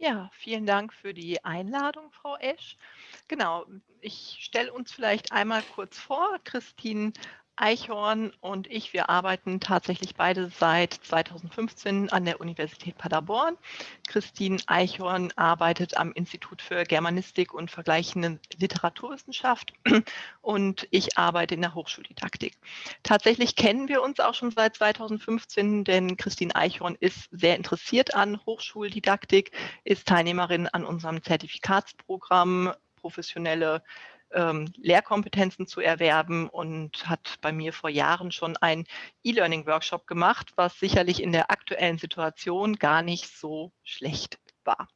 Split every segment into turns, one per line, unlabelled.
Ja, vielen Dank für die Einladung, Frau Esch. Genau, ich stelle uns vielleicht einmal kurz vor. Christine Eichhorn und ich, wir arbeiten tatsächlich beide seit 2015 an der Universität Paderborn. Christine Eichhorn arbeitet am Institut für Germanistik und vergleichende Literaturwissenschaft und ich arbeite in der Hochschuldidaktik. Tatsächlich kennen wir uns auch schon seit 2015, denn Christine Eichhorn ist sehr interessiert an Hochschuldidaktik, ist Teilnehmerin an unserem Zertifikatsprogramm professionelle ähm, Lehrkompetenzen zu erwerben und hat bei mir vor Jahren schon einen E-Learning-Workshop gemacht, was sicherlich in der aktuellen Situation gar nicht so schlecht war.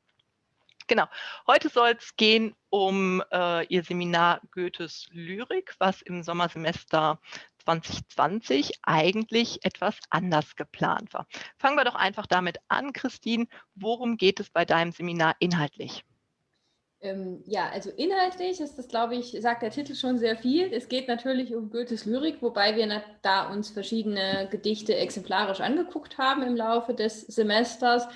Genau, heute soll es gehen um äh, Ihr Seminar Goethes Lyrik, was im Sommersemester 2020 eigentlich etwas anders geplant war. Fangen wir doch einfach damit an, Christine. Worum geht es bei deinem Seminar inhaltlich?
Ähm, ja, also inhaltlich ist das, glaube ich, sagt der Titel schon sehr viel. Es geht natürlich um Goethes Lyrik, wobei wir da uns verschiedene Gedichte exemplarisch angeguckt haben im Laufe des Semesters.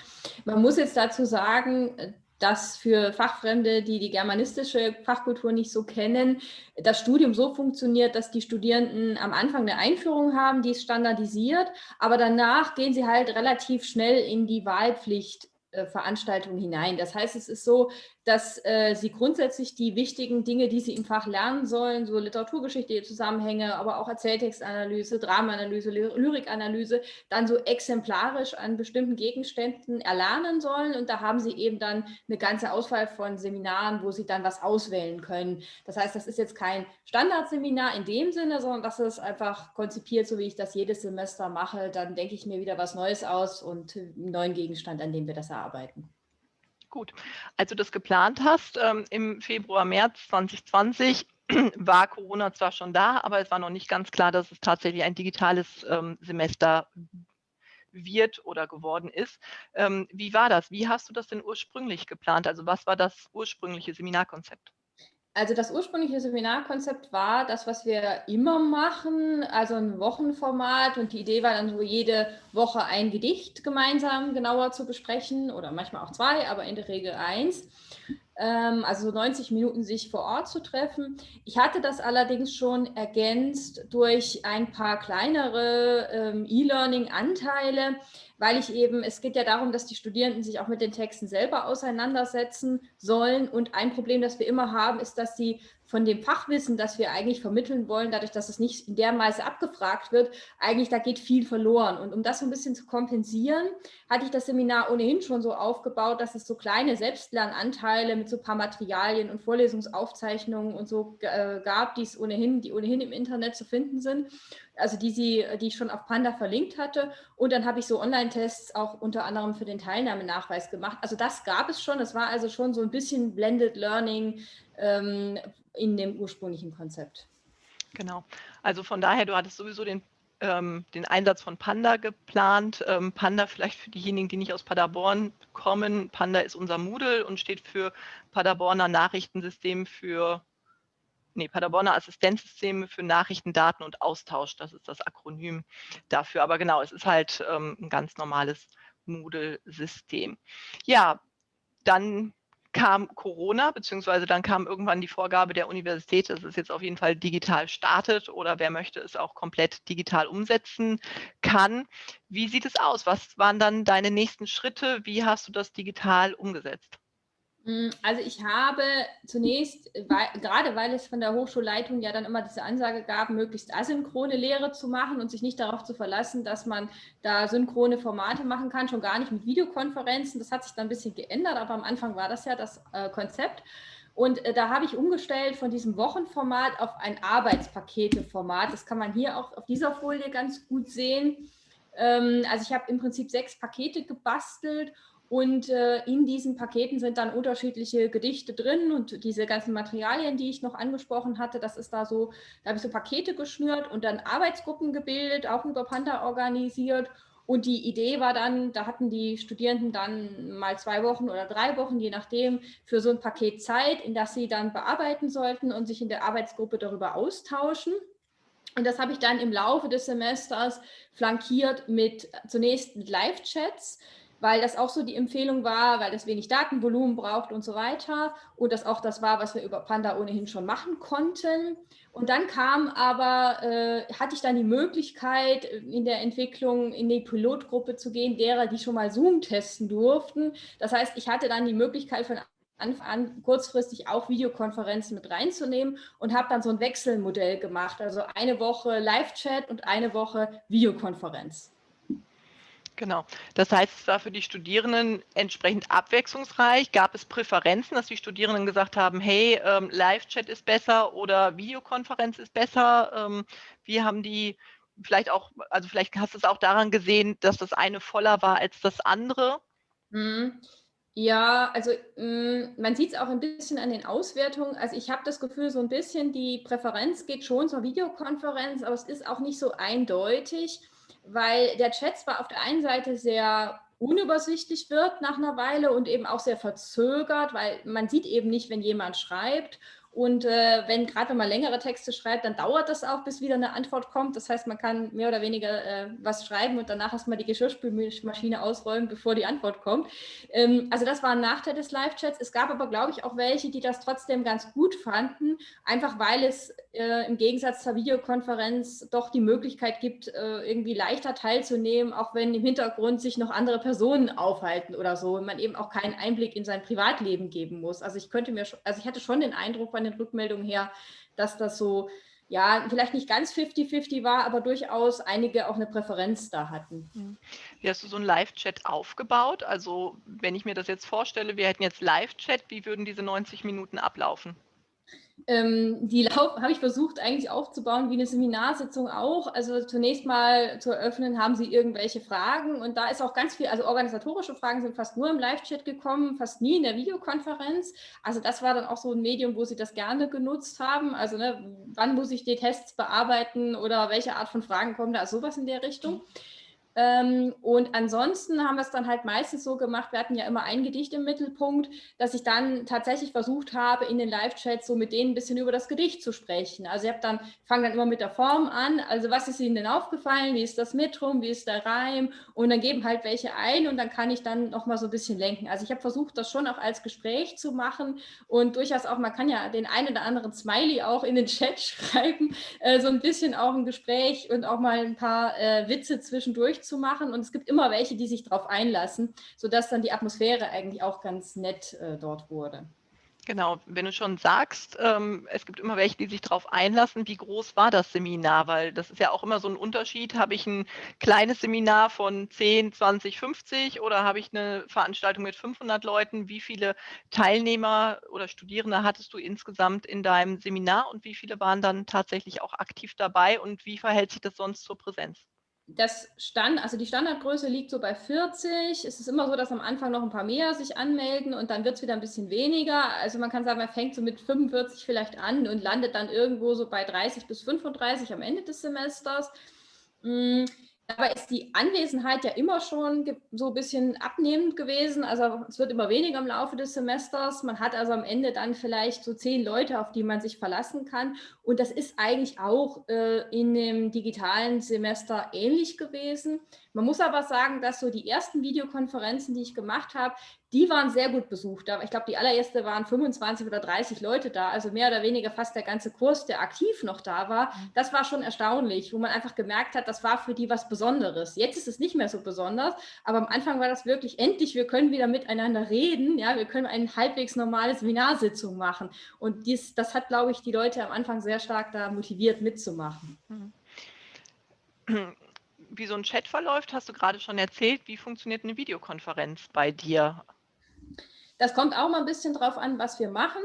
Man muss jetzt dazu sagen, dass für Fachfremde, die die germanistische Fachkultur nicht so kennen, das Studium so funktioniert, dass die Studierenden am Anfang eine Einführung haben, die ist standardisiert, aber danach gehen sie halt relativ schnell in die Wahlpflicht äh, Veranstaltung hinein. Das heißt, es ist so, dass äh, sie grundsätzlich die wichtigen Dinge, die sie im Fach lernen sollen, so Literaturgeschichte, Zusammenhänge, aber auch Erzähltextanalyse, Dramaanalyse, Lyrikanalyse, dann so exemplarisch an bestimmten Gegenständen erlernen sollen. Und da haben sie eben dann eine ganze Auswahl von Seminaren, wo sie dann was auswählen können. Das heißt, das ist jetzt kein Standardseminar in dem Sinne, sondern das ist einfach konzipiert, so wie ich das jedes Semester mache. Dann denke ich mir wieder was Neues aus und einen neuen Gegenstand, an dem wir das erarbeiten arbeiten.
Gut, als du das geplant hast, ähm, im Februar, März 2020, war Corona zwar schon da, aber es war noch nicht ganz klar, dass es tatsächlich ein digitales ähm, Semester wird oder geworden ist. Ähm, wie war das? Wie hast du das denn ursprünglich geplant? Also was war das ursprüngliche Seminarkonzept?
Also das ursprüngliche Seminarkonzept war das, was wir immer machen, also ein Wochenformat und die Idee war dann so jede Woche ein Gedicht gemeinsam genauer zu besprechen oder manchmal auch zwei, aber in der Regel eins. Ähm, also 90 Minuten sich vor Ort zu treffen. Ich hatte das allerdings schon ergänzt durch ein paar kleinere ähm, E-Learning-Anteile, weil ich eben, es geht ja darum, dass die Studierenden sich auch mit den Texten selber auseinandersetzen sollen. Und ein Problem, das wir immer haben, ist, dass sie von dem Fachwissen, das wir eigentlich vermitteln wollen, dadurch, dass es nicht in der Weise abgefragt wird, eigentlich da geht viel verloren. Und um das so ein bisschen zu kompensieren, hatte ich das Seminar ohnehin schon so aufgebaut, dass es so kleine Selbstlernanteile mit so ein paar Materialien und Vorlesungsaufzeichnungen und so äh, gab, die es ohnehin, die ohnehin im Internet zu finden sind also die, sie, die ich schon auf Panda verlinkt hatte. Und dann habe ich so Online-Tests auch unter anderem für den Teilnahmenachweis gemacht. Also das gab es schon. Das war also schon so ein bisschen Blended Learning ähm, in dem ursprünglichen Konzept.
Genau. Also von daher, du hattest sowieso den, ähm, den Einsatz von Panda geplant. Ähm, Panda vielleicht für diejenigen, die nicht aus Paderborn kommen. Panda ist unser Moodle und steht für Paderborner Nachrichtensystem für nee, Paderborner Assistenzsysteme für Nachrichten, Daten und Austausch. Das ist das Akronym dafür. Aber genau, es ist halt ähm, ein ganz normales Moodle-System. Ja, dann kam Corona, beziehungsweise dann kam irgendwann die Vorgabe der Universität, dass es jetzt auf jeden Fall digital startet oder wer möchte es auch komplett digital umsetzen kann. Wie sieht es aus? Was waren dann deine nächsten Schritte? Wie hast du das digital umgesetzt?
Mm, also ich habe zunächst, weil, gerade weil es von der Hochschulleitung ja dann immer diese Ansage gab, möglichst asynchrone Lehre zu machen und sich nicht darauf zu verlassen, dass man da synchrone Formate machen kann, schon gar nicht mit Videokonferenzen. Das hat sich dann ein bisschen geändert, aber am Anfang war das ja das äh, Konzept. Und äh, da habe ich umgestellt von diesem Wochenformat auf ein Arbeitspaketeformat. Das kann man hier auch auf dieser Folie ganz gut sehen. Ähm, also ich habe im Prinzip sechs Pakete gebastelt und äh, in diesen Paketen sind dann unterschiedliche Gedichte drin und diese ganzen Materialien, die ich noch angesprochen hatte, das ist da so, da habe ich so Pakete geschnürt und dann Arbeitsgruppen gebildet, auch über Panda organisiert Und die Idee war dann, da hatten die Studierenden dann mal zwei Wochen oder drei Wochen, je nachdem, für so ein Paket Zeit, in das sie dann bearbeiten sollten und sich in der Arbeitsgruppe darüber austauschen. Und das habe ich dann im Laufe des Semesters flankiert mit zunächst Live-Chats, weil das auch so die Empfehlung war, weil das wenig Datenvolumen braucht und so weiter. Und das auch das war, was wir über Panda ohnehin schon machen konnten. Und dann kam aber, äh, hatte ich dann die Möglichkeit, in der Entwicklung in die Pilotgruppe zu gehen, derer, die schon mal Zoom testen durften. Das heißt, ich hatte dann die Möglichkeit von Anfang an kurzfristig auch Videokonferenzen mit reinzunehmen und habe dann so ein Wechselmodell gemacht. Also eine Woche Live-Chat und eine Woche Videokonferenz.
Genau. Das heißt, es war für die Studierenden entsprechend abwechslungsreich. Gab es Präferenzen, dass die Studierenden gesagt haben, hey, ähm, Live-Chat ist besser oder Videokonferenz ist besser? Ähm, wie haben die vielleicht auch, also vielleicht hast du es auch daran gesehen, dass das eine voller war als das andere?
Mhm. Ja, also mh, man sieht es auch ein bisschen an den Auswertungen. Also ich habe das Gefühl, so ein bisschen die Präferenz geht schon zur Videokonferenz, aber es ist auch nicht so eindeutig weil der Chat zwar auf der einen Seite sehr unübersichtlich wird nach einer Weile und eben auch sehr verzögert, weil man sieht eben nicht, wenn jemand schreibt und äh, wenn gerade wenn man längere Texte schreibt, dann dauert das auch, bis wieder eine Antwort kommt. Das heißt, man kann mehr oder weniger äh, was schreiben und danach erstmal die Geschirrspülmaschine ausräumen, bevor die Antwort kommt. Ähm, also das war ein Nachteil des Live-Chats. Es gab aber, glaube ich, auch welche, die das trotzdem ganz gut fanden, einfach weil es äh, im Gegensatz zur Videokonferenz doch die Möglichkeit gibt, äh, irgendwie leichter teilzunehmen, auch wenn im Hintergrund sich noch andere Personen aufhalten oder so und man eben auch keinen Einblick in sein Privatleben geben muss. Also ich könnte mir, also ich hatte schon den Eindruck, bei den Rückmeldungen her, dass das so, ja, vielleicht nicht ganz 50-50 war, aber durchaus einige auch eine Präferenz da hatten.
Mhm. Wie hast du so einen Live-Chat aufgebaut? Also wenn ich mir das jetzt vorstelle, wir hätten jetzt Live-Chat, wie würden diese 90 Minuten ablaufen?
Ähm, die habe ich versucht eigentlich aufzubauen wie eine Seminarsitzung auch. Also zunächst mal zu eröffnen, haben Sie irgendwelche Fragen und da ist auch ganz viel, also organisatorische Fragen sind fast nur im Live-Chat gekommen, fast nie in der Videokonferenz. Also das war dann auch so ein Medium, wo Sie das gerne genutzt haben. Also ne, wann muss ich die Tests bearbeiten oder welche Art von Fragen kommen da, also sowas in der Richtung. Mhm. Ähm, und ansonsten haben wir es dann halt meistens so gemacht, wir hatten ja immer ein Gedicht im Mittelpunkt, dass ich dann tatsächlich versucht habe, in den Live-Chats so mit denen ein bisschen über das Gedicht zu sprechen. Also ich habe dann, fange dann immer mit der Form an, also was ist Ihnen denn aufgefallen, wie ist das Metrum, wie ist der Reim und dann geben halt welche ein und dann kann ich dann nochmal so ein bisschen lenken. Also ich habe versucht, das schon auch als Gespräch zu machen und durchaus auch, man kann ja den einen oder anderen Smiley auch in den Chat schreiben, äh, so ein bisschen auch ein Gespräch und auch mal ein paar äh, Witze zwischendurch zu machen und es gibt immer welche, die sich darauf einlassen, sodass dann die Atmosphäre eigentlich auch ganz nett äh, dort wurde.
Genau, wenn du schon sagst, ähm, es gibt immer welche, die sich darauf einlassen, wie groß war das Seminar? Weil das ist ja auch immer so ein Unterschied. Habe ich ein kleines Seminar von 10, 20, 50 oder habe ich eine Veranstaltung mit 500 Leuten? Wie viele Teilnehmer oder Studierende hattest du insgesamt in deinem Seminar und wie viele waren dann tatsächlich auch aktiv dabei und wie verhält sich das sonst zur Präsenz?
Das Stand, also die Standardgröße liegt so bei 40. Es ist immer so, dass am Anfang noch ein paar mehr sich anmelden und dann wird es wieder ein bisschen weniger. Also man kann sagen, man fängt so mit 45 vielleicht an und landet dann irgendwo so bei 30 bis 35 am Ende des Semesters. Dabei ist die Anwesenheit ja immer schon so ein bisschen abnehmend gewesen. Also es wird immer weniger im Laufe des Semesters. Man hat also am Ende dann vielleicht so zehn Leute, auf die man sich verlassen kann. Und das ist eigentlich auch äh, in dem digitalen Semester ähnlich gewesen. Man muss aber sagen, dass so die ersten Videokonferenzen, die ich gemacht habe, die waren sehr gut besucht. Ich glaube, die allererste waren 25 oder 30 Leute da, also mehr oder weniger fast der ganze Kurs, der aktiv noch da war. Mhm. Das war schon erstaunlich, wo man einfach gemerkt hat, das war für die was Besonderes. Jetzt ist es nicht mehr so besonders, aber am Anfang war das wirklich endlich, wir können wieder miteinander reden, ja, wir können eine halbwegs normale Seminarsitzung machen. Und dies, das hat, glaube ich, die Leute am Anfang sehr stark da motiviert mitzumachen. Mhm
wie so ein Chat verläuft, hast du gerade schon erzählt. Wie funktioniert eine Videokonferenz bei dir?
Das kommt auch mal ein bisschen drauf an, was wir machen.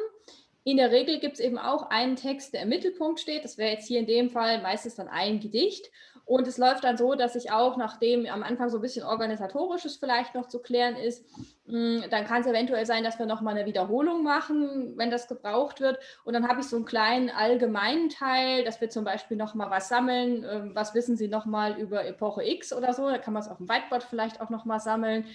In der Regel gibt es eben auch einen Text, der im Mittelpunkt steht. Das wäre jetzt hier in dem Fall meistens dann ein Gedicht. Und es läuft dann so, dass ich auch, nachdem am Anfang so ein bisschen organisatorisches vielleicht noch zu klären ist, hm, dann kann es eventuell sein, dass wir nochmal eine Wiederholung machen, wenn das gebraucht wird. Und dann habe ich so einen kleinen allgemeinen Teil, dass wir zum Beispiel nochmal was sammeln. Ähm, was wissen Sie nochmal über Epoche X oder so? Da kann man es auf dem Whiteboard vielleicht auch nochmal sammeln.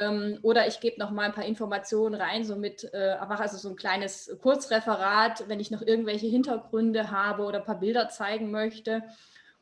Ähm, oder ich gebe nochmal ein paar Informationen rein, so mit, äh, also so ein kleines Kurzreferat, wenn ich noch irgendwelche Hintergründe habe oder ein paar Bilder zeigen möchte.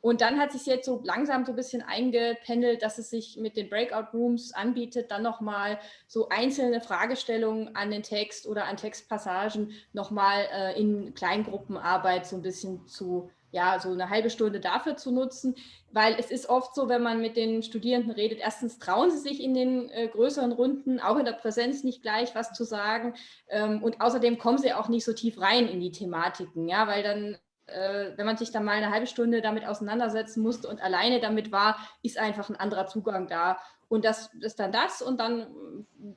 Und dann hat sich jetzt so langsam so ein bisschen eingependelt, dass es sich mit den Breakout Rooms anbietet, dann nochmal so einzelne Fragestellungen an den Text oder an Textpassagen nochmal äh, in Kleingruppenarbeit so ein bisschen zu, ja, so eine halbe Stunde dafür zu nutzen, weil es ist oft so, wenn man mit den Studierenden redet, erstens trauen sie sich in den äh, größeren Runden, auch in der Präsenz nicht gleich was zu sagen ähm, und außerdem kommen sie auch nicht so tief rein in die Thematiken, ja, weil dann äh, wenn man sich dann mal eine halbe Stunde damit auseinandersetzen musste und alleine damit war, ist einfach ein anderer Zugang da. Und das ist dann das und dann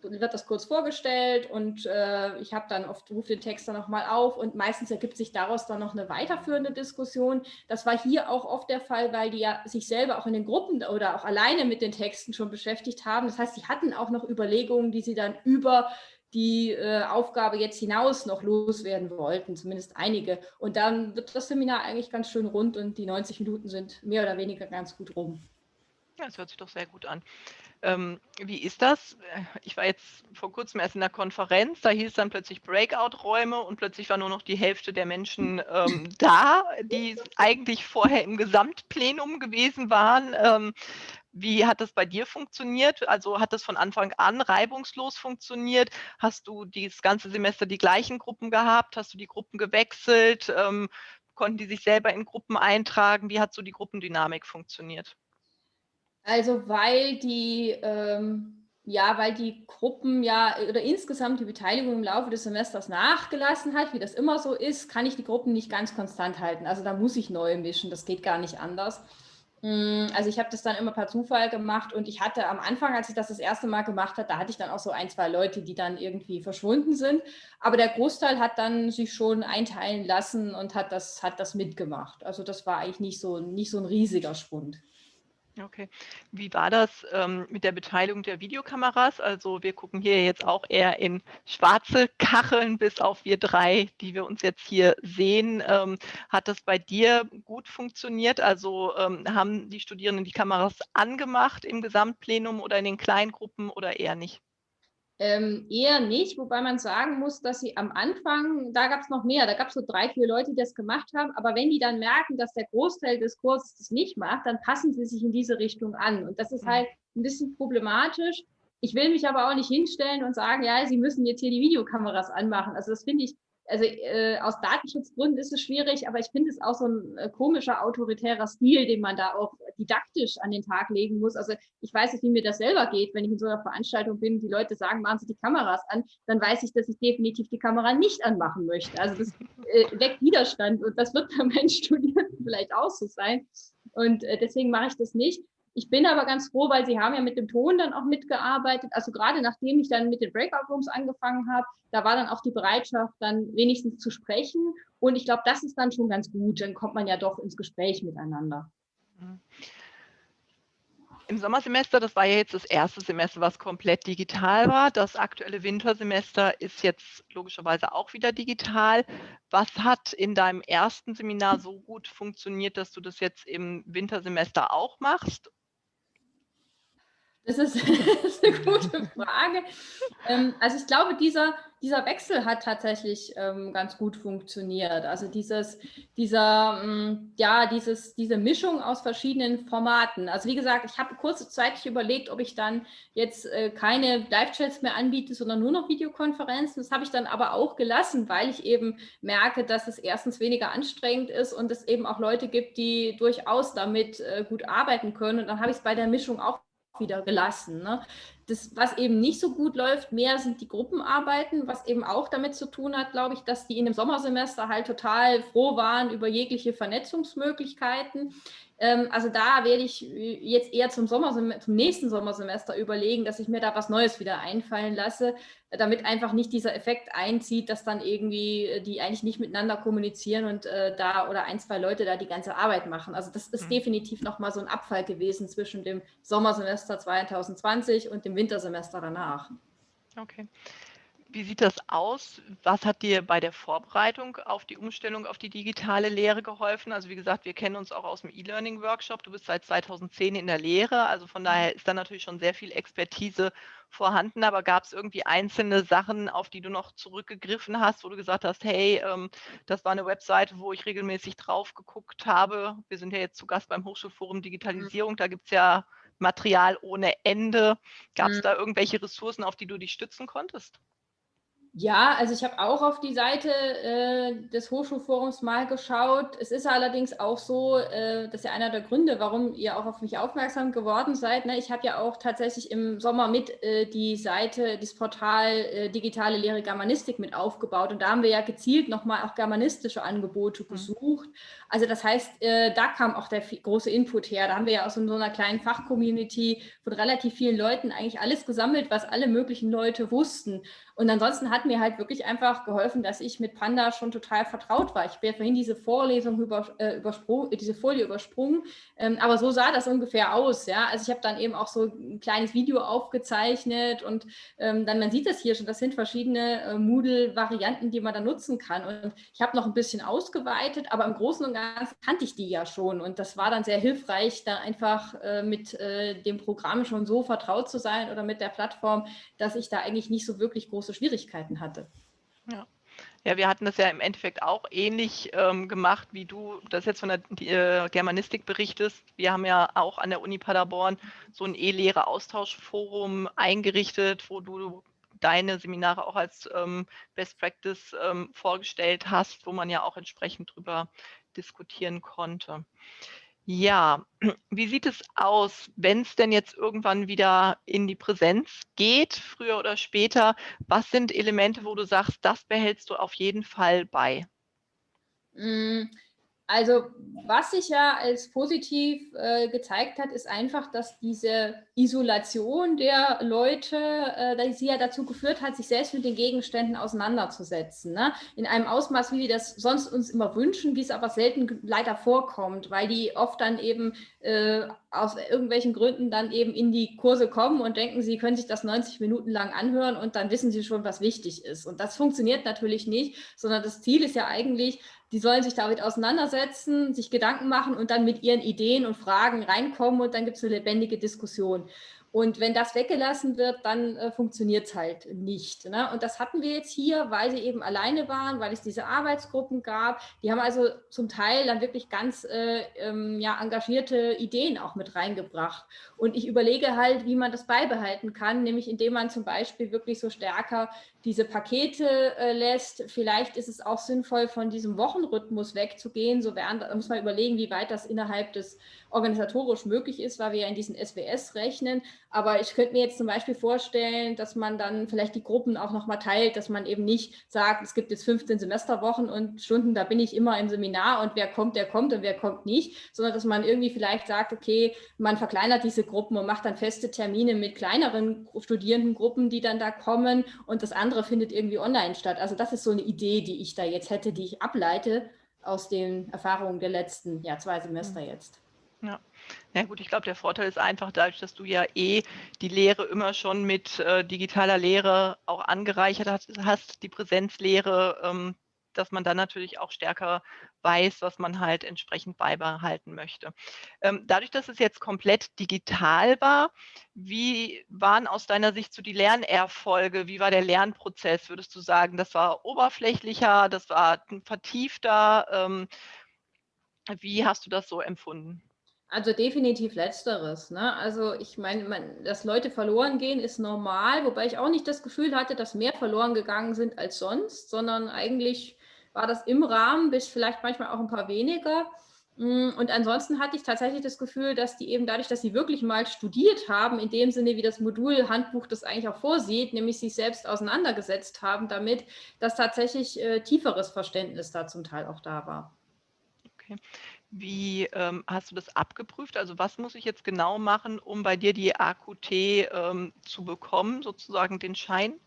wird das kurz vorgestellt und äh, ich habe dann oft, rufe den Text dann nochmal auf und meistens ergibt sich daraus dann noch eine weiterführende Diskussion. Das war hier auch oft der Fall, weil die ja sich selber auch in den Gruppen oder auch alleine mit den Texten schon beschäftigt haben. Das heißt, sie hatten auch noch Überlegungen, die sie dann über die äh, Aufgabe jetzt hinaus noch loswerden wollten, zumindest einige. Und dann wird das Seminar eigentlich ganz schön rund und die 90 Minuten sind mehr oder weniger ganz gut rum.
Ja, das hört sich doch sehr gut an. Ähm, wie ist das? Ich war jetzt vor kurzem erst in der Konferenz, da hieß dann plötzlich Breakout-Räume und plötzlich war nur noch die Hälfte der Menschen ähm, da, die eigentlich vorher im Gesamtplenum gewesen waren. Ähm, wie hat das bei dir funktioniert? Also hat das von Anfang an reibungslos funktioniert? Hast du dieses ganze Semester die gleichen Gruppen gehabt? Hast du die Gruppen gewechselt? Ähm, konnten die sich selber in Gruppen eintragen? Wie hat so die Gruppendynamik funktioniert?
Also weil die, ähm, ja, weil die Gruppen ja oder insgesamt die Beteiligung im Laufe des Semesters nachgelassen hat, wie das immer so ist, kann ich die Gruppen nicht ganz konstant halten. Also da muss ich neu mischen, das geht gar nicht anders. Hm, also ich habe das dann immer per Zufall gemacht und ich hatte am Anfang, als ich das das erste Mal gemacht habe, da hatte ich dann auch so ein, zwei Leute, die dann irgendwie verschwunden sind. Aber der Großteil hat dann sich schon einteilen lassen und hat das, hat das mitgemacht. Also das war eigentlich nicht so, nicht so ein riesiger Schwund.
Okay. Wie war das ähm, mit der Beteiligung der Videokameras? Also wir gucken hier jetzt auch eher in schwarze Kacheln, bis auf wir drei, die wir uns jetzt hier sehen. Ähm, hat das bei dir gut funktioniert? Also ähm, haben die Studierenden die Kameras angemacht im Gesamtplenum oder in den Kleingruppen oder eher nicht?
Ähm, eher nicht, wobei man sagen muss, dass sie am Anfang, da gab es noch mehr, da gab es so drei, vier Leute, die das gemacht haben, aber wenn die dann merken, dass der Großteil des Kurses das nicht macht, dann passen sie sich in diese Richtung an. Und das ist mhm. halt ein bisschen problematisch. Ich will mich aber auch nicht hinstellen und sagen, ja, Sie müssen jetzt hier die Videokameras anmachen. Also das finde ich also äh, aus Datenschutzgründen ist es schwierig, aber ich finde es auch so ein äh, komischer autoritärer Stil, den man da auch didaktisch an den Tag legen muss. Also ich weiß nicht, wie mir das selber geht, wenn ich in so einer Veranstaltung bin, die Leute sagen, machen Sie die Kameras an, dann weiß ich, dass ich definitiv die Kamera nicht anmachen möchte. Also das äh, weckt Widerstand und das wird bei meinen Studierenden vielleicht auch so sein. Und äh, deswegen mache ich das nicht. Ich bin aber ganz froh, weil Sie haben ja mit dem Ton dann auch mitgearbeitet. Also gerade nachdem ich dann mit den Breakout Rooms angefangen habe, da war dann auch die Bereitschaft, dann wenigstens zu sprechen. Und ich glaube, das ist dann schon ganz gut. Dann kommt man ja doch ins Gespräch miteinander. Mhm.
Im Sommersemester, das war ja jetzt das erste Semester, was komplett digital war. Das aktuelle Wintersemester ist jetzt logischerweise auch wieder digital. Was hat in deinem ersten Seminar so gut funktioniert, dass du das jetzt im Wintersemester auch machst?
Das ist, das ist eine gute Frage. Ähm, also ich glaube, dieser, dieser Wechsel hat tatsächlich ähm, ganz gut funktioniert. Also dieses, dieser, ähm, ja, dieses, diese Mischung aus verschiedenen Formaten. Also wie gesagt, ich habe kurzzeitig überlegt, ob ich dann jetzt äh, keine Live-Chats mehr anbiete, sondern nur noch Videokonferenzen. Das habe ich dann aber auch gelassen, weil ich eben merke, dass es erstens weniger anstrengend ist und es eben auch Leute gibt, die durchaus damit äh, gut arbeiten können. Und dann habe ich es bei der Mischung auch wieder gelassen. Ne? Das, was eben nicht so gut läuft, mehr sind die Gruppenarbeiten, was eben auch damit zu tun hat, glaube ich, dass die in dem Sommersemester halt total froh waren über jegliche Vernetzungsmöglichkeiten. Ähm, also da werde ich äh, jetzt eher zum, zum nächsten Sommersemester überlegen, dass ich mir da was Neues wieder einfallen lasse, damit einfach nicht dieser Effekt einzieht, dass dann irgendwie äh, die eigentlich nicht miteinander kommunizieren und äh, da oder ein, zwei Leute da die ganze Arbeit machen. Also das ist mhm. definitiv nochmal so ein Abfall gewesen zwischen dem Sommersemester 2020 und dem Wintersemester danach.
Okay. Wie sieht das aus? Was hat dir bei der Vorbereitung auf die Umstellung auf die digitale Lehre geholfen? Also wie gesagt, wir kennen uns auch aus dem E-Learning-Workshop. Du bist seit 2010 in der Lehre, also von daher ist da natürlich schon sehr viel Expertise vorhanden. Aber gab es irgendwie einzelne Sachen, auf die du noch zurückgegriffen hast, wo du gesagt hast, hey, ähm, das war eine Webseite, wo ich regelmäßig drauf geguckt habe. Wir sind ja jetzt zu Gast beim Hochschulforum mhm. Digitalisierung. Da gibt es ja Material ohne Ende. Gab es mhm. da irgendwelche Ressourcen, auf die du dich stützen konntest?
Ja, also ich habe auch auf die Seite äh, des Hochschulforums mal geschaut. Es ist allerdings auch so, äh, das ist ja einer der Gründe, warum ihr auch auf mich aufmerksam geworden seid. Ne? Ich habe ja auch tatsächlich im Sommer mit äh, die Seite, das Portal äh, Digitale Lehre Germanistik mit aufgebaut. Und da haben wir ja gezielt nochmal auch germanistische Angebote mhm. gesucht. Also das heißt, äh, da kam auch der große Input her. Da haben wir ja aus so einer kleinen Fachcommunity von relativ vielen Leuten eigentlich alles gesammelt, was alle möglichen Leute wussten. Und ansonsten hat mir halt wirklich einfach geholfen, dass ich mit Panda schon total vertraut war. Ich habe ja vorhin diese Vorlesung über, äh, übersprungen, diese Folie übersprungen, ähm, aber so sah das ungefähr aus. Ja? Also ich habe dann eben auch so ein kleines Video aufgezeichnet und ähm, dann, man sieht das hier schon, das sind verschiedene äh, Moodle-Varianten, die man da nutzen kann. Und ich habe noch ein bisschen ausgeweitet, aber im Großen und Ganzen kannte ich die ja schon. Und das war dann sehr hilfreich, da einfach äh, mit äh, dem Programm schon so vertraut zu sein oder mit der Plattform, dass ich da eigentlich nicht so wirklich groß große Schwierigkeiten hatte.
Ja. Ja, wir hatten das ja im Endeffekt auch ähnlich ähm, gemacht, wie du das jetzt von der äh, Germanistik berichtest. Wir haben ja auch an der Uni Paderborn so ein E-Lehre-Austauschforum eingerichtet, wo du deine Seminare auch als ähm, Best Practice ähm, vorgestellt hast, wo man ja auch entsprechend drüber diskutieren konnte. Ja, wie sieht es aus, wenn es denn jetzt irgendwann wieder in die Präsenz geht, früher oder später? Was sind Elemente, wo du sagst, das behältst du auf jeden Fall bei?
Also was sich ja als positiv äh, gezeigt hat, ist einfach, dass diese Isolation der Leute, äh, die sie ja dazu geführt hat, sich selbst mit den Gegenständen auseinanderzusetzen. Ne? In einem Ausmaß, wie wir das sonst uns immer wünschen, wie es aber selten leider vorkommt, weil die oft dann eben äh, aus irgendwelchen Gründen dann eben in die Kurse kommen und denken, sie können sich das 90 Minuten lang anhören und dann wissen sie schon, was wichtig ist. Und das funktioniert natürlich nicht, sondern das Ziel ist ja eigentlich, die sollen sich damit auseinandersetzen, sich Gedanken machen und dann mit ihren Ideen und Fragen reinkommen und dann gibt es eine lebendige Diskussion. Und wenn das weggelassen wird, dann äh, funktioniert es halt nicht. Ne? Und das hatten wir jetzt hier, weil sie eben alleine waren, weil es diese Arbeitsgruppen gab. Die haben also zum Teil dann wirklich ganz äh, ähm, ja, engagierte Ideen auch mit reingebracht. Und ich überlege halt, wie man das beibehalten kann, nämlich indem man zum Beispiel wirklich so stärker diese Pakete äh, lässt. Vielleicht ist es auch sinnvoll, von diesem Wochenrhythmus wegzugehen. So während, da muss man überlegen, wie weit das innerhalb des organisatorisch möglich ist, weil wir ja in diesen SWS rechnen. Aber ich könnte mir jetzt zum Beispiel vorstellen, dass man dann vielleicht die Gruppen auch nochmal teilt, dass man eben nicht sagt, es gibt jetzt 15 Semesterwochen und Stunden, da bin ich immer im Seminar und wer kommt, der kommt und wer kommt nicht, sondern dass man irgendwie vielleicht sagt, okay, man verkleinert diese Gruppen und macht dann feste Termine mit kleineren Studierendengruppen, die dann da kommen und das andere findet irgendwie online statt. Also das ist so eine Idee, die ich da jetzt hätte, die ich ableite aus den Erfahrungen der letzten ja, zwei Semester mhm. jetzt.
Ja. Ja gut, ich glaube, der Vorteil ist einfach dadurch, dass du ja eh die Lehre immer schon mit äh, digitaler Lehre auch angereichert hast, hast die Präsenzlehre, ähm, dass man dann natürlich auch stärker weiß, was man halt entsprechend beibehalten möchte. Ähm, dadurch, dass es jetzt komplett digital war, wie waren aus deiner Sicht so die Lernerfolge? Wie war der Lernprozess? Würdest du sagen, das war oberflächlicher, das war vertiefter? Ähm, wie hast du das so empfunden?
Also definitiv letzteres. Ne? Also ich meine, dass Leute verloren gehen, ist normal, wobei ich auch nicht das Gefühl hatte, dass mehr verloren gegangen sind als sonst, sondern eigentlich war das im Rahmen, bis vielleicht manchmal auch ein paar weniger. Mm, und ansonsten hatte ich tatsächlich das Gefühl, dass die eben dadurch, dass sie wirklich mal studiert haben, in dem Sinne, wie das Modulhandbuch das eigentlich auch vorsieht, nämlich sich selbst auseinandergesetzt haben damit, dass tatsächlich äh, tieferes Verständnis da zum Teil auch da war.
Okay. Wie ähm, hast du das abgeprüft? Also was muss ich jetzt genau machen, um bei dir die AQT ähm, zu bekommen, sozusagen den Schein?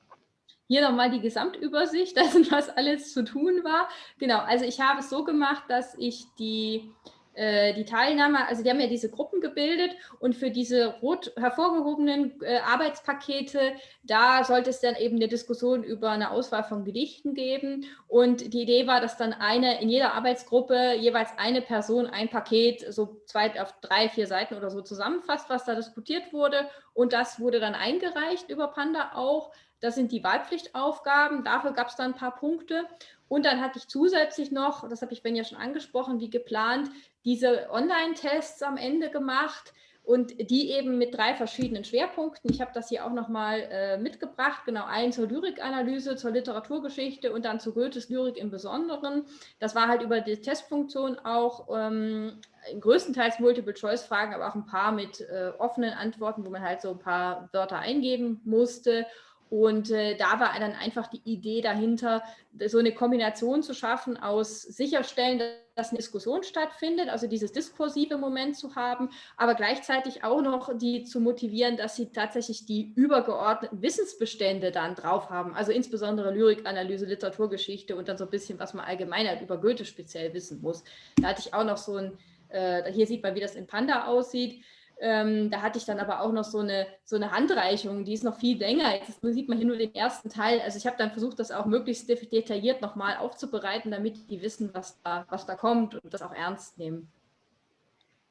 Hier nochmal die Gesamtübersicht dessen, was alles zu tun war. Genau, also ich habe es so gemacht, dass ich die, äh, die Teilnahme, also die haben ja diese Gruppen gebildet und für diese rot hervorgehobenen äh, Arbeitspakete, da sollte es dann eben eine Diskussion über eine Auswahl von Gedichten geben. Und die Idee war, dass dann eine in jeder Arbeitsgruppe jeweils eine Person ein Paket so zwei auf drei, vier Seiten oder so zusammenfasst, was da diskutiert wurde. Und das wurde dann eingereicht über Panda auch. Das sind die Wahlpflichtaufgaben. Dafür gab es dann ein paar Punkte. Und dann hatte ich zusätzlich noch, das habe ich Ben ja schon angesprochen, wie geplant, diese Online-Tests am Ende gemacht und die eben mit drei verschiedenen Schwerpunkten. Ich habe das hier auch nochmal äh, mitgebracht, genau einen zur Lyrikanalyse, zur Literaturgeschichte und dann zu Goethes Lyrik im Besonderen. Das war halt über die Testfunktion auch ähm, größtenteils Multiple-Choice-Fragen, aber auch ein paar mit äh, offenen Antworten, wo man halt so ein paar Wörter eingeben musste. Und äh, da war dann einfach die Idee dahinter, so eine Kombination zu schaffen aus sicherstellen, dass eine Diskussion stattfindet, also dieses diskursive Moment zu haben, aber gleichzeitig auch noch die zu motivieren, dass sie tatsächlich die übergeordneten Wissensbestände dann drauf haben, also insbesondere Lyrikanalyse, Literaturgeschichte und dann so ein bisschen, was man allgemein über Goethe speziell wissen muss. Da hatte ich auch noch so ein, äh, hier sieht man, wie das in Panda aussieht, ähm, da hatte ich dann aber auch noch so eine, so eine Handreichung, die ist noch viel länger. Jetzt sieht man hier nur den ersten Teil. Also ich habe dann versucht, das auch möglichst detailliert nochmal aufzubereiten, damit die wissen, was da, was da kommt und das auch ernst nehmen.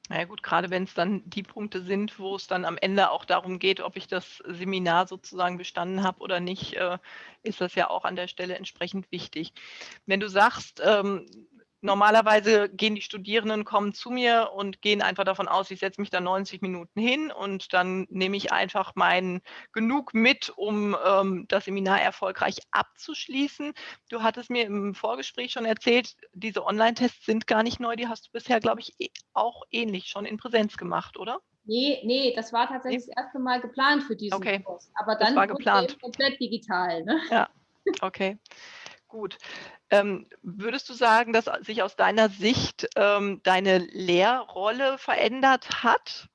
Na ja gut, gerade wenn es dann die Punkte sind, wo es dann am Ende auch darum geht, ob ich das Seminar sozusagen bestanden habe oder nicht, äh, ist das ja auch an der Stelle entsprechend wichtig. Wenn du sagst, ähm, Normalerweise gehen die Studierenden, kommen zu mir und gehen einfach davon aus, ich setze mich da 90 Minuten hin und dann nehme ich einfach mein genug mit, um ähm, das Seminar erfolgreich abzuschließen. Du hattest mir im Vorgespräch schon erzählt, diese Online-Tests sind gar nicht neu, die hast du bisher, glaube ich, eh, auch ähnlich schon in Präsenz gemacht, oder?
Nee, nee, das war tatsächlich nee. das erste Mal geplant für diesen
okay.
Kurs. Aber dann
das war geplant.
komplett digital. Ne?
Ja, okay. Gut. Ähm, würdest du sagen, dass sich aus deiner Sicht ähm, deine Lehrrolle verändert hat?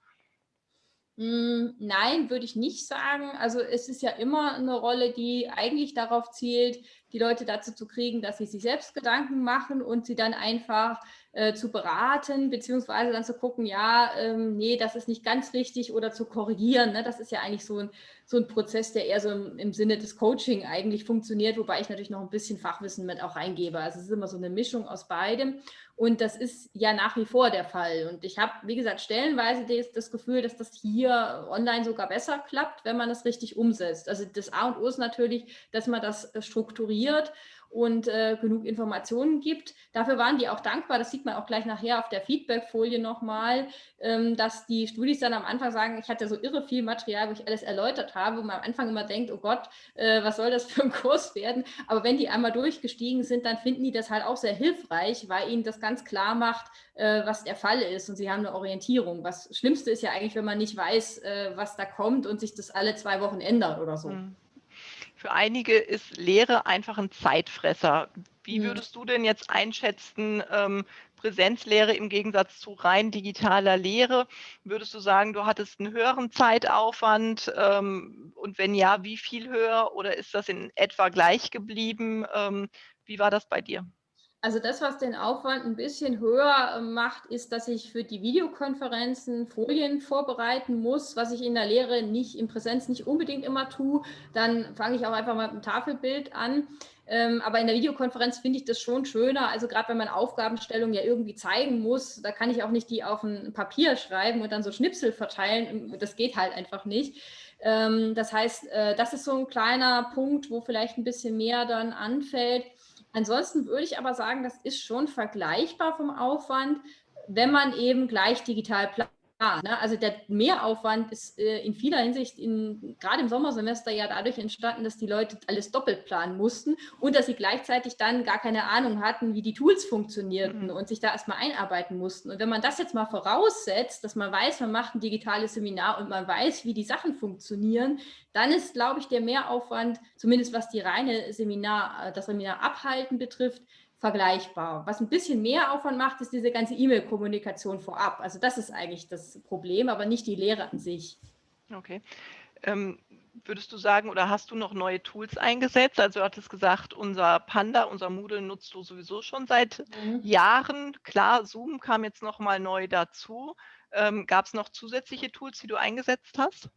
Hm, nein, würde ich nicht sagen. Also es ist ja immer eine Rolle, die eigentlich darauf zielt, die Leute dazu zu kriegen, dass sie sich selbst Gedanken machen und sie dann einfach äh, zu beraten, beziehungsweise dann zu gucken, ja, ähm, nee, das ist nicht ganz richtig oder zu korrigieren. Ne? Das ist ja eigentlich so ein, so ein Prozess, der eher so im, im, Sinne des Coaching eigentlich funktioniert, wobei ich natürlich noch ein bisschen Fachwissen mit auch reingebe. Also es ist immer so eine Mischung aus beidem. Und das ist ja nach wie vor der Fall. Und ich habe, wie gesagt, stellenweise das, das Gefühl, dass das hier online sogar besser klappt, wenn man es richtig umsetzt. Also das A und O ist natürlich, dass man das äh, strukturiert und äh, genug Informationen gibt. Dafür waren die auch dankbar, das sieht man auch gleich nachher auf der Feedback-Folie nochmal, ähm, dass die Studis dann am Anfang sagen, ich hatte so irre viel Material, wo ich alles erläutert habe, wo man am Anfang immer denkt, oh Gott, äh, was soll das für ein Kurs werden? Aber wenn die einmal durchgestiegen sind, dann finden die das halt auch sehr hilfreich, weil ihnen das ganz klar macht, äh, was der Fall ist und sie haben eine Orientierung. Was Schlimmste ist ja eigentlich, wenn man nicht weiß, äh, was da kommt und sich das alle zwei Wochen ändert oder so. Mhm.
Für einige ist Lehre einfach ein Zeitfresser. Wie mhm. würdest du denn jetzt einschätzen, ähm, Präsenzlehre im Gegensatz zu rein digitaler Lehre? Würdest du sagen, du hattest einen höheren Zeitaufwand? Ähm, und wenn ja, wie viel höher? Oder ist das in etwa gleich geblieben? Ähm, wie war das bei dir?
Also das, was den Aufwand ein bisschen höher äh, macht, ist, dass ich für die Videokonferenzen Folien vorbereiten muss, was ich in der Lehre nicht, in Präsenz nicht unbedingt immer tue. Dann fange ich auch einfach mal mit einem Tafelbild an. Ähm, aber in der Videokonferenz finde ich das schon schöner. Also gerade wenn man Aufgabenstellungen ja irgendwie zeigen muss, da kann ich auch nicht die auf ein Papier schreiben und dann so Schnipsel verteilen. Das geht halt einfach nicht. Ähm, das heißt, äh, das ist so ein kleiner Punkt, wo vielleicht ein bisschen mehr dann anfällt. Ansonsten würde ich aber sagen, das ist schon vergleichbar vom Aufwand, wenn man eben gleich digital Ne? Also der Mehraufwand ist äh, in vieler Hinsicht, in, gerade im Sommersemester ja dadurch entstanden, dass die Leute alles doppelt planen mussten und dass sie gleichzeitig dann gar keine Ahnung hatten, wie die Tools funktionierten mhm. und sich da erstmal einarbeiten mussten. Und wenn man das jetzt mal voraussetzt, dass man weiß, man macht ein digitales Seminar und man weiß, wie die Sachen funktionieren, dann ist, glaube ich, der Mehraufwand, zumindest was die reine Seminar, äh, das Seminar abhalten betrifft, vergleichbar. Was ein bisschen mehr Aufwand macht, ist diese ganze E-Mail-Kommunikation vorab. Also das ist eigentlich das Problem, aber nicht die Lehre an sich.
Okay. Ähm, würdest du sagen, oder hast du noch neue Tools eingesetzt? Also du hattest gesagt, unser Panda, unser Moodle nutzt du sowieso schon seit mhm. Jahren. Klar, Zoom kam jetzt nochmal neu dazu. Ähm, Gab es noch zusätzliche Tools, die du eingesetzt hast?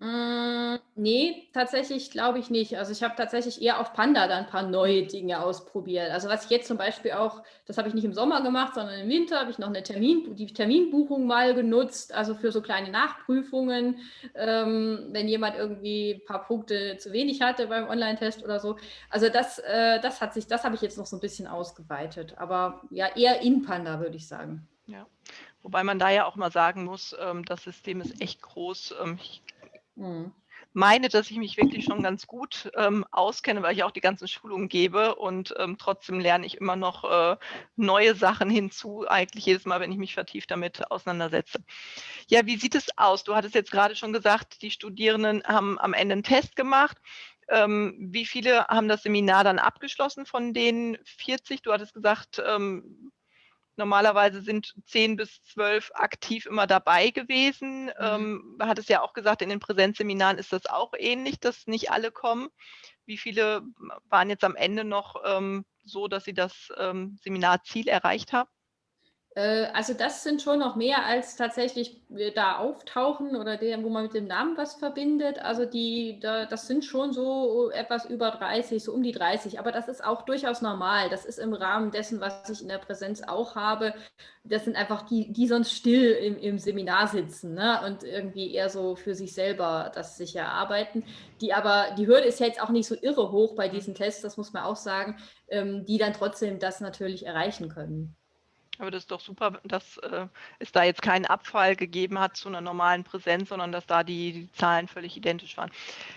Hm, nee, tatsächlich glaube ich nicht. Also ich habe tatsächlich eher auf Panda dann ein paar neue Dinge ausprobiert. Also was ich jetzt zum Beispiel auch, das habe ich nicht im Sommer gemacht, sondern im Winter habe ich noch eine Termin, die Terminbuchung mal genutzt, also für so kleine Nachprüfungen, ähm, wenn jemand irgendwie ein paar Punkte zu wenig hatte beim Online-Test oder so. Also das, äh, das hat sich, das habe ich jetzt noch so ein bisschen ausgeweitet. Aber ja, eher in Panda, würde ich sagen.
Ja. Wobei man da ja auch mal sagen muss, ähm, das System ist echt groß. Ähm, ich Mhm. meine, dass ich mich wirklich schon ganz gut ähm, auskenne, weil ich auch die ganzen Schulungen gebe und ähm, trotzdem lerne ich immer noch äh, neue Sachen hinzu, eigentlich jedes Mal, wenn ich mich vertieft damit auseinandersetze. Ja, wie sieht es aus? Du hattest jetzt gerade schon gesagt, die Studierenden haben am Ende einen Test gemacht. Ähm, wie viele haben das Seminar dann abgeschlossen von den 40? Du hattest gesagt, ähm, Normalerweise sind zehn bis zwölf aktiv immer dabei gewesen. Mhm. Ähm, hat es ja auch gesagt, in den Präsenzseminaren ist das auch ähnlich, dass nicht alle kommen. Wie viele waren jetzt am Ende noch ähm, so, dass sie das ähm, Seminarziel erreicht haben?
Äh, also das sind schon noch mehr als tatsächlich da auftauchen oder der, wo man mit dem Namen was verbindet. Also die, da, das sind schon so etwas über 30, so um die 30. Aber das ist auch durchaus normal. Das ist im Rahmen dessen, was ich in der Präsenz auch habe. Das sind einfach die, die sonst still im, im Seminar sitzen ne? und irgendwie eher so für sich selber das sich erarbeiten. Die aber, die Hürde ist ja jetzt auch nicht so irre hoch bei diesen Tests, das muss man auch sagen, ähm, die dann trotzdem das natürlich erreichen können.
Aber das ist doch super, dass äh, es da jetzt keinen Abfall gegeben hat zu einer normalen Präsenz, sondern dass da die, die Zahlen völlig identisch waren.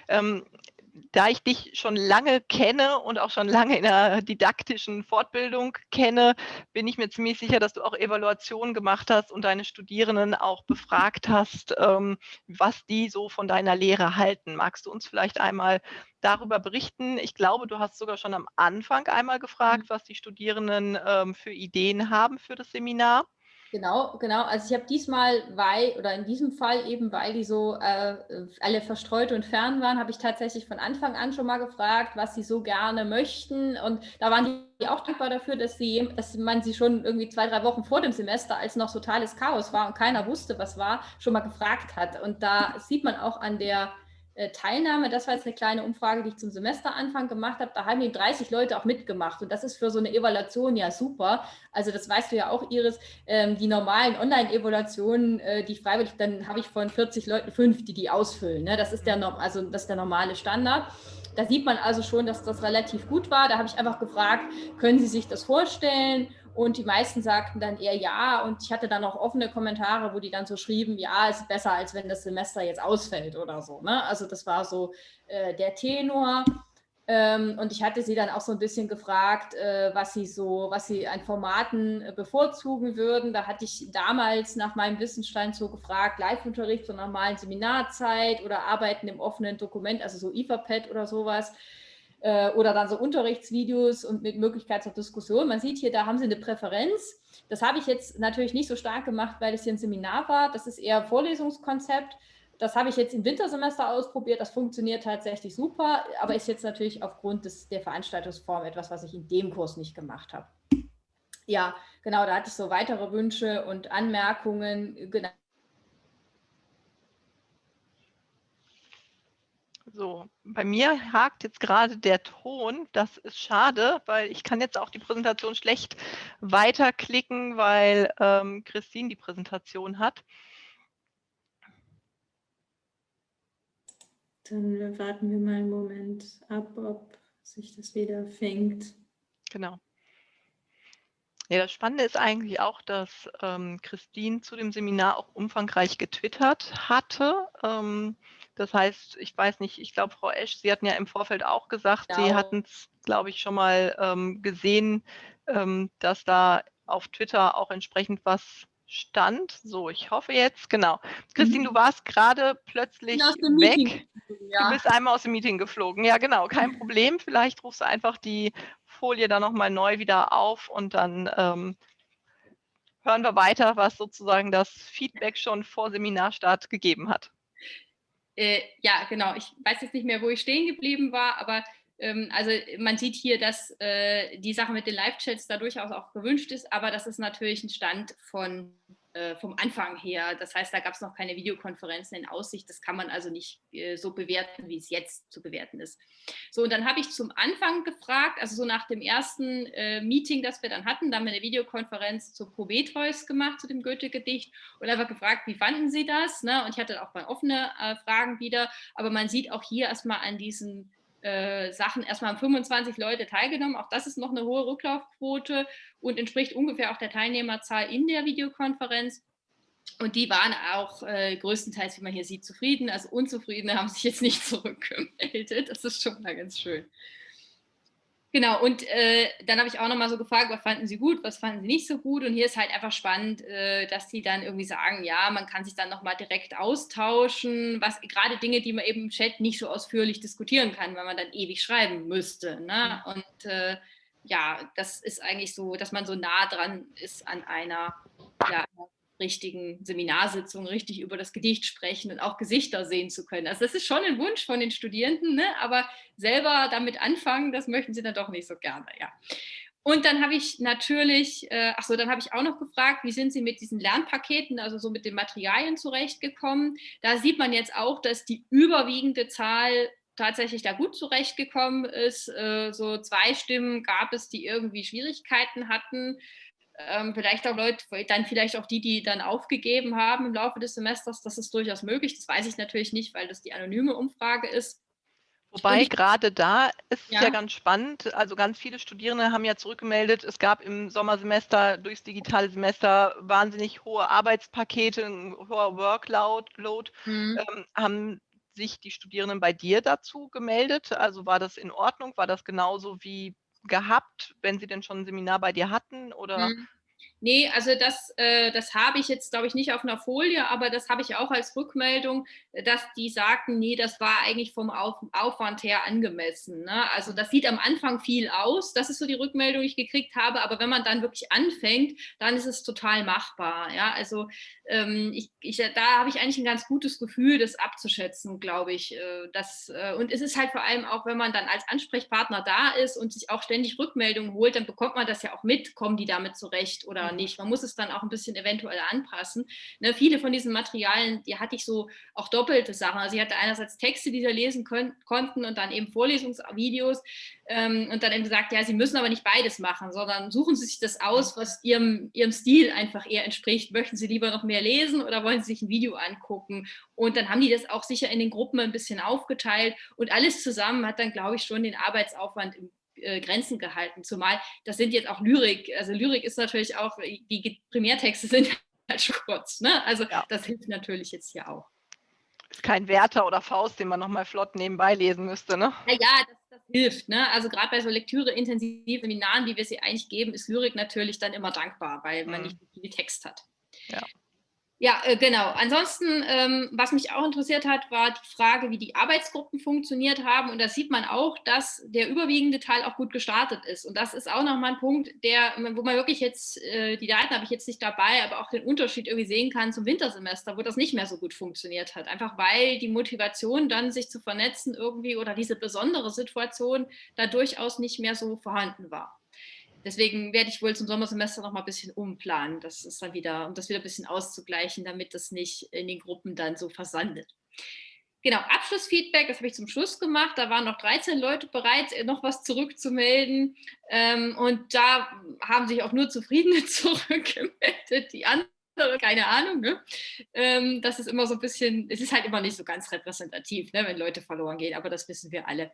Ähm, da ich dich schon lange kenne und auch schon lange in der didaktischen Fortbildung kenne, bin ich mir ziemlich sicher, dass du auch Evaluationen gemacht hast und deine Studierenden auch befragt hast, ähm, was die so von deiner Lehre halten. Magst du uns vielleicht einmal darüber berichten? Ich glaube, du hast sogar schon am Anfang einmal gefragt, mhm. was die Studierenden ähm, für Ideen haben für das Seminar.
Genau, genau. Also ich habe diesmal, weil, oder in diesem Fall eben, weil die so äh, alle verstreut und fern waren, habe ich tatsächlich von Anfang an schon mal gefragt, was sie so gerne möchten. Und da waren die auch dankbar dafür, dass, sie, dass man sie schon irgendwie zwei, drei Wochen vor dem Semester, als noch totales Chaos war und keiner wusste, was war, schon mal gefragt hat. Und da sieht man auch an der Teilnahme, das war jetzt eine kleine Umfrage, die ich zum Semesteranfang gemacht habe, da haben die 30 Leute auch mitgemacht und das ist für so eine Evaluation ja super. Also das weißt du ja auch, Iris, ähm, die normalen Online-Evaluationen, äh, die freiwillig, dann habe ich von 40 Leuten fünf, die die ausfüllen. Ne? Das, ist der, also, das ist der normale Standard. Da sieht man also schon, dass das relativ gut war. Da habe ich einfach gefragt, können Sie sich das vorstellen? Und die meisten sagten dann eher ja. Und ich hatte dann auch offene Kommentare, wo die dann so schrieben, ja, es ist besser, als wenn das Semester jetzt ausfällt oder so. Ne? Also das war so äh, der Tenor. Ähm, und ich hatte sie dann auch so ein bisschen gefragt, äh, was sie so, was sie an Formaten äh, bevorzugen würden. Da hatte ich damals nach meinem Wissensstand so gefragt, Live-Unterricht zur normalen Seminarzeit oder Arbeiten im offenen Dokument, also so IFAPad oder sowas. Äh, oder dann so Unterrichtsvideos und mit Möglichkeit zur Diskussion. Man sieht hier, da haben sie eine Präferenz. Das habe ich jetzt natürlich nicht so stark gemacht, weil es hier ein Seminar war. Das ist eher Vorlesungskonzept. Das habe ich jetzt im Wintersemester ausprobiert. Das funktioniert tatsächlich super, aber ist jetzt natürlich aufgrund des, der Veranstaltungsform etwas, was ich in dem Kurs nicht gemacht habe. Ja, genau, da hatte ich so weitere Wünsche und Anmerkungen. Genau.
So, bei mir hakt jetzt gerade der Ton. Das ist schade, weil ich kann jetzt auch die Präsentation schlecht weiterklicken, weil ähm, Christine die Präsentation hat.
Dann warten wir mal einen Moment ab, ob sich das wieder fängt.
Genau. Ja, das Spannende ist eigentlich auch, dass ähm, Christine zu dem Seminar auch umfangreich getwittert hatte. Ähm, das heißt, ich weiß nicht, ich glaube, Frau Esch, Sie hatten ja im Vorfeld auch gesagt, genau. Sie hatten es, glaube ich, schon mal ähm, gesehen, ähm, dass da auf Twitter auch entsprechend was stand. So, ich hoffe jetzt, genau. Christine, du mhm. warst gerade plötzlich weg. Ja. Du bist einmal aus dem Meeting geflogen. Ja, genau, kein Problem. Vielleicht rufst du einfach die Folie dann nochmal neu wieder auf und dann ähm, hören wir weiter, was sozusagen das Feedback schon vor Seminarstart gegeben hat.
Äh, ja, genau. Ich weiß jetzt nicht mehr, wo ich stehen geblieben war, aber ähm, also man sieht hier, dass äh, die Sache mit den Live-Chats da durchaus auch gewünscht ist, aber das ist natürlich ein Stand von äh, vom Anfang her. Das heißt, da gab es noch keine Videokonferenzen in Aussicht. Das kann man also nicht äh, so bewerten, wie es jetzt zu bewerten ist. So, und dann habe ich zum Anfang gefragt, also so nach dem ersten äh, Meeting, das wir dann hatten, da haben wir eine Videokonferenz zu Prometheus gemacht, zu dem Goethe-Gedicht und einfach gefragt, wie fanden Sie das? Ne? Und ich hatte auch mal offene äh, Fragen wieder, aber man sieht auch hier erstmal an diesen äh, Sachen erstmal haben 25 Leute teilgenommen. Auch das ist noch eine hohe Rücklaufquote und entspricht ungefähr auch der Teilnehmerzahl in der Videokonferenz. Und die waren auch äh, größtenteils, wie man hier sieht, zufrieden. Also Unzufriedene haben sich jetzt nicht zurückgemeldet. Das ist schon mal ganz schön. Genau, und äh, dann habe ich auch nochmal so gefragt, was fanden Sie gut, was fanden Sie nicht so gut? Und hier ist halt einfach spannend, äh, dass die dann irgendwie sagen, ja, man kann sich dann nochmal direkt austauschen, was gerade Dinge, die man eben im Chat nicht so ausführlich diskutieren kann, weil man dann ewig schreiben müsste. Ne? Mhm. Und äh, ja, das ist eigentlich so, dass man so nah dran ist an einer ja, richtigen Seminarsitzungen richtig über das Gedicht sprechen und auch Gesichter sehen zu können. Also das ist schon ein Wunsch von den Studierenden, ne? aber selber damit anfangen, das möchten sie dann doch nicht so gerne. Ja. Und dann habe ich natürlich, äh, ach so, dann habe ich auch noch gefragt, wie sind Sie mit diesen Lernpaketen, also so mit den Materialien zurechtgekommen? Da sieht man jetzt auch, dass die überwiegende Zahl tatsächlich da gut zurechtgekommen ist. Äh, so zwei Stimmen gab es, die irgendwie Schwierigkeiten hatten ähm, vielleicht auch Leute, dann vielleicht auch die, die dann aufgegeben haben im Laufe des Semesters, das ist durchaus möglich. Das weiß ich natürlich nicht, weil das die anonyme Umfrage ist.
Wobei gerade da ist ja. ja ganz spannend. Also ganz viele Studierende haben ja zurückgemeldet, es gab im Sommersemester durchs digitale Semester wahnsinnig hohe Arbeitspakete, ein hoher Workload. Mhm. Ähm, haben sich die Studierenden bei dir dazu gemeldet? Also war das in Ordnung? War das genauso wie gehabt, wenn sie denn schon ein Seminar bei dir hatten? Oder?
Mhm. Nee, also das, äh, das habe ich jetzt, glaube ich, nicht auf einer Folie, aber das habe ich auch als Rückmeldung, dass die sagten, nee, das war eigentlich vom auf Aufwand her angemessen. Ne? Also das sieht am Anfang viel aus, das ist so die Rückmeldung, die ich gekriegt habe, aber wenn man dann wirklich anfängt, dann ist es total machbar. Ja? Also ähm, ich, ich, da habe ich eigentlich ein ganz gutes Gefühl, das abzuschätzen, glaube ich. Äh, das, äh, und es ist halt vor allem auch, wenn man dann als Ansprechpartner da ist und sich auch ständig Rückmeldungen holt, dann bekommt man das ja auch mit, kommen die damit zurecht oder mhm. nicht. Man muss es dann auch ein bisschen eventuell anpassen. Ne, viele von diesen Materialien, die hatte ich so auch doppelte Sachen. Also ich hatte einerseits Texte, die sie lesen können, konnten und dann eben Vorlesungsvideos ähm, und dann eben gesagt, ja, sie müssen aber nicht beides machen, sondern suchen sie sich das aus, was ihrem, ihrem Stil einfach eher entspricht. Möchten sie lieber noch mehr lesen oder wollen sie sich ein Video angucken? Und dann haben die das auch sicher in den Gruppen ein bisschen aufgeteilt und alles zusammen hat dann, glaube ich, schon den Arbeitsaufwand im äh, Grenzen gehalten. Zumal das sind jetzt auch Lyrik. Also Lyrik ist natürlich auch, die Primärtexte sind halt schon kurz. Ne? Also ja. das hilft natürlich jetzt hier auch.
Ist kein Werther oder Faust, den man nochmal flott nebenbei lesen müsste, ne?
Ja, ja das, das hilft. Ne? Also gerade bei so Lektüre-intensiven Seminaren, wie wir sie eigentlich geben, ist Lyrik natürlich dann immer dankbar, weil man mhm. nicht viel Text hat. Ja. Ja, äh, genau. Ansonsten, ähm, was mich auch interessiert hat, war die Frage, wie die Arbeitsgruppen funktioniert haben. Und da sieht man auch, dass der überwiegende Teil auch gut gestartet ist. Und das ist auch nochmal ein Punkt, der, wo man wirklich jetzt, äh, die Daten habe ich jetzt nicht dabei, aber auch den Unterschied irgendwie sehen kann zum Wintersemester, wo das nicht mehr so gut funktioniert hat. Einfach weil die Motivation dann, sich zu vernetzen irgendwie oder diese besondere Situation da durchaus nicht mehr so vorhanden war deswegen werde ich wohl zum Sommersemester noch mal ein bisschen umplanen. Das ist dann wieder, um das wieder ein bisschen auszugleichen, damit das nicht in den Gruppen dann so versandet. Genau, Abschlussfeedback, das habe ich zum Schluss gemacht. Da waren noch 13 Leute bereit, noch was zurückzumelden. Ähm, und da haben sich auch nur Zufriedene zurückgemeldet. Die anderen keine Ahnung. Ne? Ähm, das ist immer so ein bisschen, es ist halt immer nicht so ganz repräsentativ, ne, wenn Leute verloren gehen, aber das wissen wir alle.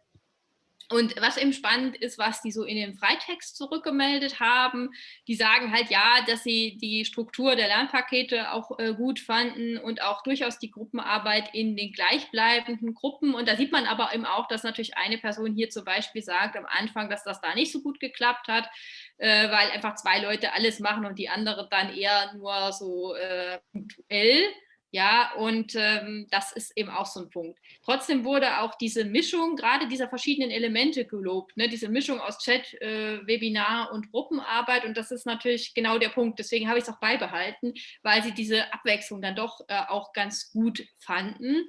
Und was eben spannend ist, was die so in den Freitext zurückgemeldet haben, die sagen halt ja, dass sie die Struktur der Lernpakete auch äh, gut fanden und auch durchaus die Gruppenarbeit in den gleichbleibenden Gruppen. Und da sieht man aber eben auch, dass natürlich eine Person hier zum Beispiel sagt am Anfang, dass das da nicht so gut geklappt hat, äh, weil einfach zwei Leute alles machen und die andere dann eher nur so äh, punktuell. Ja, und ähm, das ist eben auch so ein Punkt. Trotzdem wurde auch diese Mischung, gerade dieser verschiedenen Elemente gelobt, ne? diese Mischung aus Chat, äh, Webinar und Gruppenarbeit. Und das ist natürlich genau der Punkt. Deswegen habe ich es auch beibehalten, weil sie diese Abwechslung dann doch äh, auch ganz gut fanden.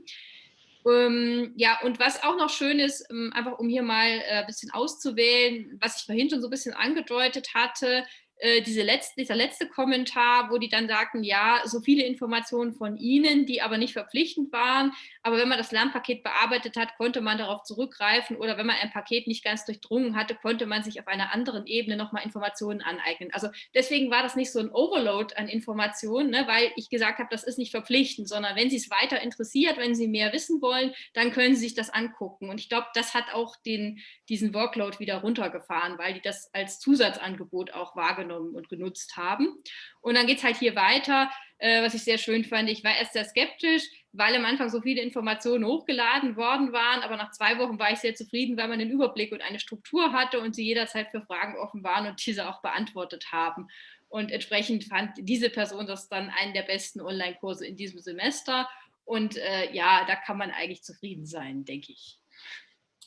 Ähm, ja, und was auch noch schön ist, ähm, einfach um hier mal ein äh, bisschen auszuwählen, was ich vorhin schon so ein bisschen angedeutet hatte, äh, diese letzte, dieser letzte Kommentar, wo die dann sagten, ja, so viele Informationen von Ihnen, die aber nicht verpflichtend waren, aber wenn man das Lernpaket bearbeitet hat, konnte man darauf zurückgreifen oder wenn man ein Paket nicht ganz durchdrungen hatte, konnte man sich auf einer anderen Ebene nochmal Informationen aneignen. Also deswegen war das nicht so ein Overload an Informationen, ne, weil ich gesagt habe, das ist nicht verpflichtend, sondern wenn Sie es weiter interessiert, wenn Sie mehr wissen wollen, dann können Sie sich das angucken. Und ich glaube, das hat auch den, diesen Workload wieder runtergefahren, weil die das als Zusatzangebot auch wahrgenommen und genutzt haben. Und dann geht es halt hier weiter, äh, was ich sehr schön fand. Ich war erst sehr skeptisch, weil am Anfang so viele Informationen hochgeladen worden waren, aber nach zwei Wochen war ich sehr zufrieden, weil man den Überblick und eine Struktur hatte und sie jederzeit für Fragen offen waren und diese auch beantwortet haben. Und entsprechend fand diese Person das dann einen der besten Online-Kurse in diesem Semester. Und äh, ja, da kann man eigentlich zufrieden sein, denke ich.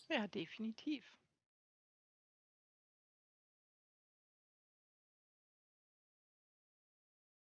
Ja, definitiv.